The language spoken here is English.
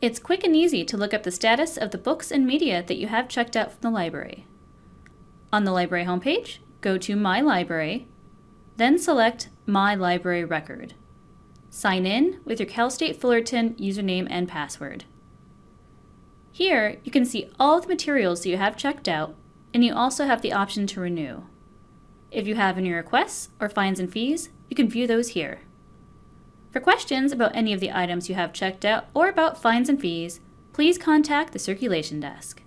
It's quick and easy to look up the status of the books and media that you have checked out from the library. On the library homepage, go to My Library, then select My Library Record. Sign in with your Cal State Fullerton username and password. Here, you can see all the materials that you have checked out, and you also have the option to renew. If you have any requests or fines and fees, you can view those here. For questions about any of the items you have checked out or about fines and fees, please contact the circulation desk.